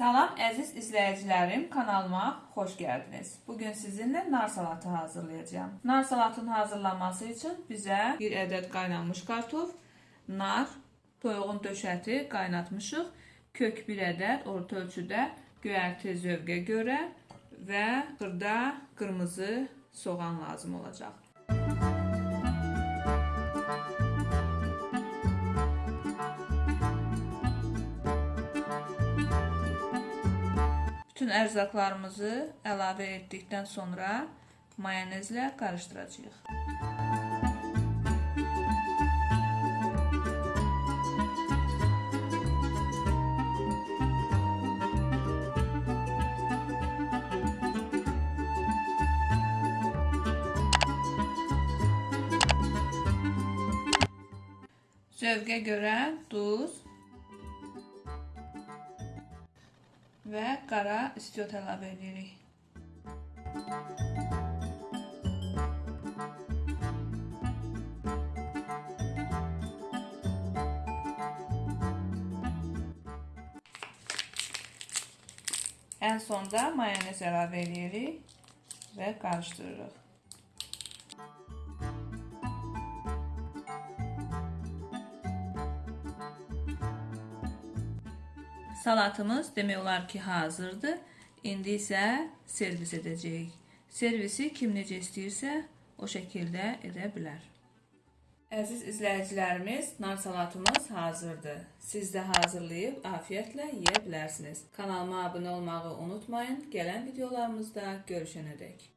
Salam əziz izləyicilərim, kanalıma xoş gəldiniz. Bugün sizinlə nar salatı hazırlayacağım. Nar salatının hazırlanması üçün bizə 1 ədəd qaynanmış kartof, nar, toyuğun döşəti qaynatmışıq, kök 1 ədəd orta ölçüdə, göyərti zövqə görə və xırda qırmızı soğan lazım olacaq. Bütün ərzaqlarımızı əlavə etdikdən sonra mayonezlə qarışdıracağıq. Zövqə görə duz və qara istiot əlavə edirik. Ən sonda mayonez əlavə edirik və qarışdırırıq. Salatımız demək olar ki, hazırdır. İndi isə servis edəcəyik. Servisi kim necə istəyirsə, o şəkildə edə bilər. Əziz izləyicilərimiz, nar salatımız hazırdır. Siz də hazırlayıb afiyətlə yeyə bilərsiniz. Kanalıma abunə olmağı unutmayın. Gələn videolarımızda görüşənədək.